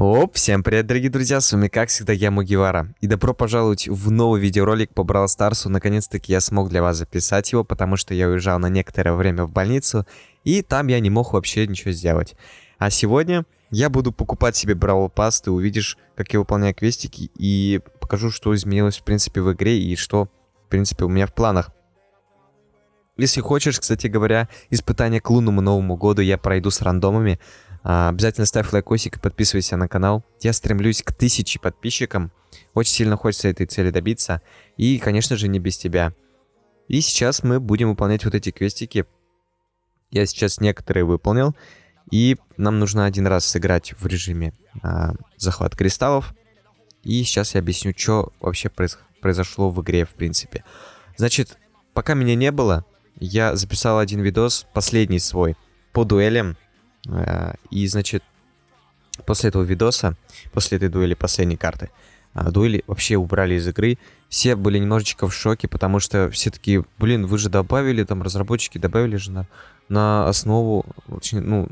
Оп, всем привет, дорогие друзья, с вами как всегда я, Мугивара. И добро пожаловать в новый видеоролик по Brawl Старсу. Наконец-таки я смог для вас записать его, потому что я уезжал на некоторое время в больницу, и там я не мог вообще ничего сделать. А сегодня я буду покупать себе Brawl Pass, ты увидишь, как я выполняю квестики, и покажу, что изменилось в принципе в игре, и что, в принципе, у меня в планах. Если хочешь, кстати говоря, испытание к лунному Новому году я пройду с рандомами, обязательно ставь лайкосик и подписывайся на канал. Я стремлюсь к тысяче подписчикам. Очень сильно хочется этой цели добиться. И, конечно же, не без тебя. И сейчас мы будем выполнять вот эти квестики. Я сейчас некоторые выполнил. И нам нужно один раз сыграть в режиме а, захват кристаллов. И сейчас я объясню, что вообще произ произошло в игре, в принципе. Значит, пока меня не было, я записал один видос, последний свой, по дуэлям и, значит, после этого видоса, после этой дуэли последней карты, а, дуэли вообще убрали из игры. Все были немножечко в шоке, потому что все такие, блин, вы же добавили, там, разработчики добавили же на, на основу, очень, ну,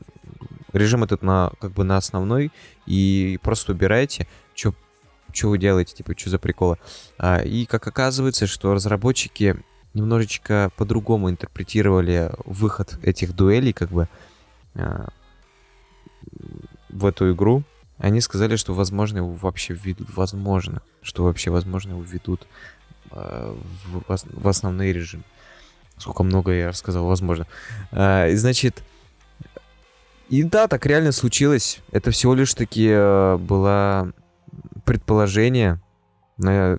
режим этот на, как бы на основной, и просто убираете, что что вы делаете, типа, что за приколы. А, и как оказывается, что разработчики немножечко по-другому интерпретировали выход этих дуэлей, как бы, а, в эту игру, они сказали, что возможно его вообще введут, возможно, что вообще возможно его введут э, в, в основной режим. Сколько много я рассказал, возможно. Э, значит, и да, так реально случилось. Это всего лишь таки э, было предположение на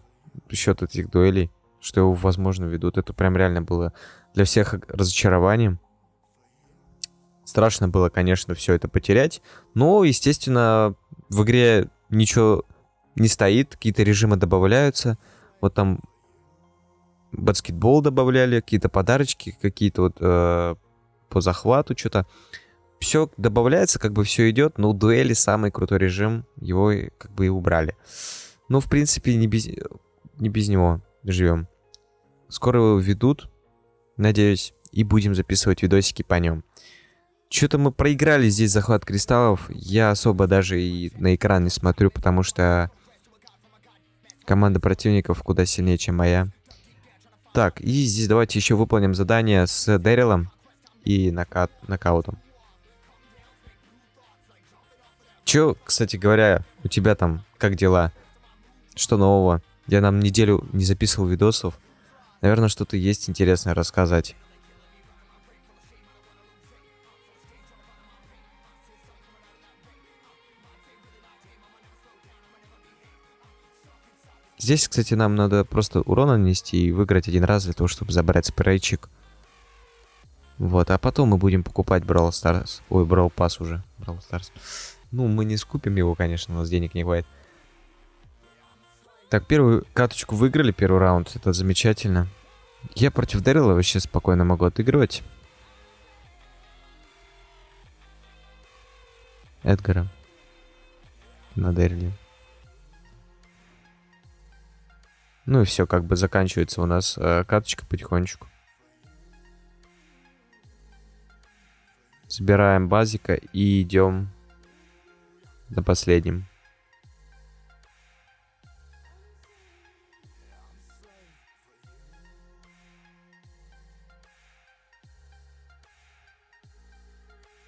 счет этих дуэлей, что его возможно ведут. Это прям реально было для всех разочарованием. Страшно было, конечно, все это потерять. Но, естественно, в игре ничего не стоит, какие-то режимы добавляются. Вот там баскетбол добавляли, какие-то подарочки, какие-то вот э, по захвату что-то. Все добавляется, как бы все идет, но дуэли самый крутой режим, его как бы и убрали. Ну, в принципе, не без, не без него живем. Скоро его ведут, надеюсь, и будем записывать видосики по нем. Что-то мы проиграли здесь захват кристаллов. Я особо даже и на экран не смотрю, потому что команда противников куда сильнее, чем моя. Так, и здесь давайте еще выполним задание с Дэрилом и нокаут, нокаутом. Че, кстати говоря, у тебя там, как дела? Что нового? Я нам неделю не записывал видосов. Наверное, что-то есть интересное рассказать. Здесь, кстати, нам надо просто урон нанести и выиграть один раз для того, чтобы забрать спрейчик. Вот, а потом мы будем покупать Brawl Stars. Ой, Brawl Pass уже. Brawl Stars. Ну, мы не скупим его, конечно, у нас денег не хватит. Так, первую каточку выиграли, первый раунд. Это замечательно. Я против Дэрила вообще спокойно могу отыгрывать. Эдгара. На Дэриле. Ну и все, как бы заканчивается у нас э, каточка потихонечку. Собираем базика и идем на последнем.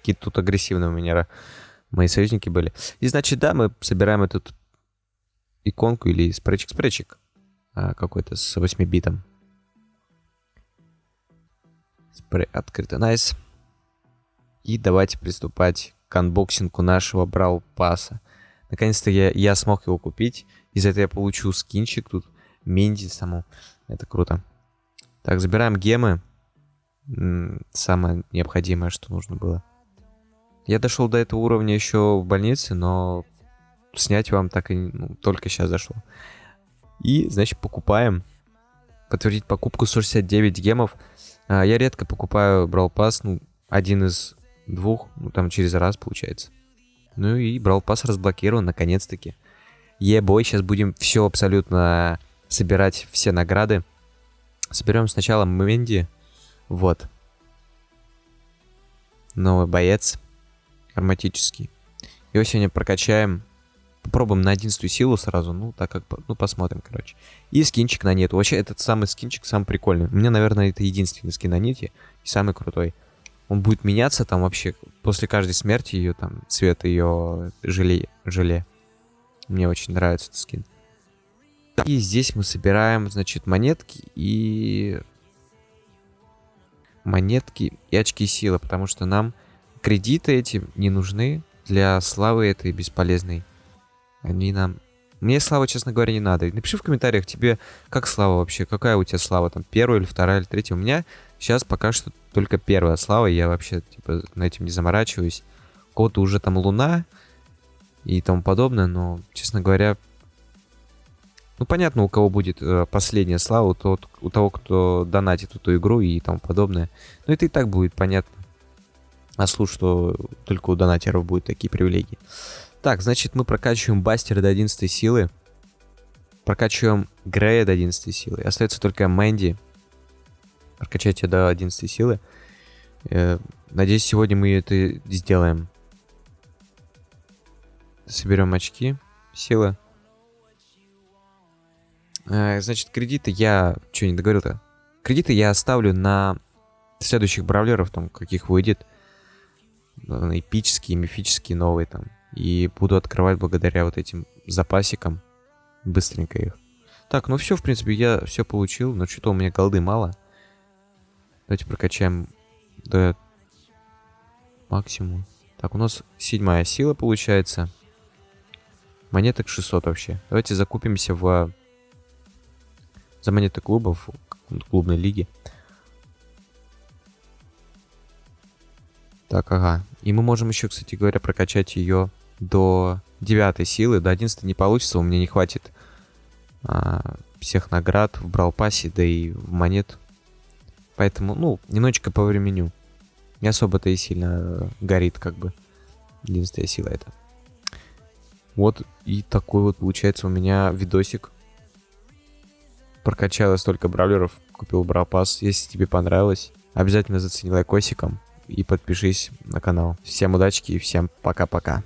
Какие-то тут агрессивные у меня мои союзники были. И значит, да, мы собираем эту иконку или спречик-спречик. А, какой-то с 8 битом. Спрей открыто, nice. И давайте приступать к unboxing у нашего Brawl Pass а. Наконец-то я, я смог его купить. Из за этого я получу скинчик тут. Менди саму. Это круто. Так, забираем гемы. Самое необходимое, что нужно было. Я дошел до этого уровня еще в больнице, но снять вам так и ну, только сейчас зашло. И, значит, покупаем. Подтвердить покупку 169 гемов. А, я редко покупаю Brawl Pass, ну, один из двух, ну, там через раз получается. Ну и Brawl Pass разблокирован, наконец-таки. Ебой, сейчас будем все абсолютно собирать, все награды. Соберем сначала Мэнди. Вот. Новый боец. Ароматический. Его сегодня прокачаем Попробуем на 11 силу сразу, ну, так как, ну, посмотрим, короче. И скинчик на нет. Вообще, этот самый скинчик самый прикольный. У меня, наверное, это единственный скин на нити и самый крутой. Он будет меняться там вообще после каждой смерти ее, там, цвет ее желе. желе. Мне очень нравится этот скин. И здесь мы собираем, значит, монетки и... Монетки и очки силы, потому что нам кредиты эти не нужны для славы этой бесполезной. Они нам... Мне слава, честно говоря, не надо. Напиши в комментариях тебе, как слава вообще, какая у тебя слава, там, первая или вторая или третья. У меня сейчас пока что только первая слава, я вообще, типа, на этим не заморачиваюсь. Кого-то уже там луна и тому подобное, но, честно говоря, ну, понятно, у кого будет э, последняя слава, тот, у того, кто донатит эту игру и тому подобное. Но это и так будет понятно. А слушай, что только у донатеров будут такие привилегии. Так, значит, мы прокачиваем Бастера до 11 силы. Прокачиваем Грея до 11 силы. Остается только Мэнди. Прокачать ее до 11 силы. Э, надеюсь, сегодня мы это сделаем. Соберем очки. Силы. Э, значит, кредиты я... Что, не договорил-то? Кредиты я оставлю на следующих бравлеров, там, каких выйдет. Э, эпические, мифические, новые там. И буду открывать благодаря вот этим запасикам. Быстренько их. Так, ну все, в принципе, я все получил. Но что-то у меня голды мало. Давайте прокачаем до максимума. Так, у нас седьмая сила получается. Монеток 600 вообще. Давайте закупимся в за монеты клубов, клубной лиги. Так, ага. И мы можем еще, кстати говоря, прокачать ее до 9 силы. До 11 не получится, у меня не хватит а, всех наград в бралпасе, да и в монет. Поэтому, ну, немножечко по времени. Не особо-то и сильно горит, как бы. 11 сила это. Вот и такой вот получается у меня видосик прокачал столько бравлеров, купил бравпас. Если тебе понравилось, обязательно зацени лайкосиком и подпишись на канал. Всем удачи и всем пока-пока.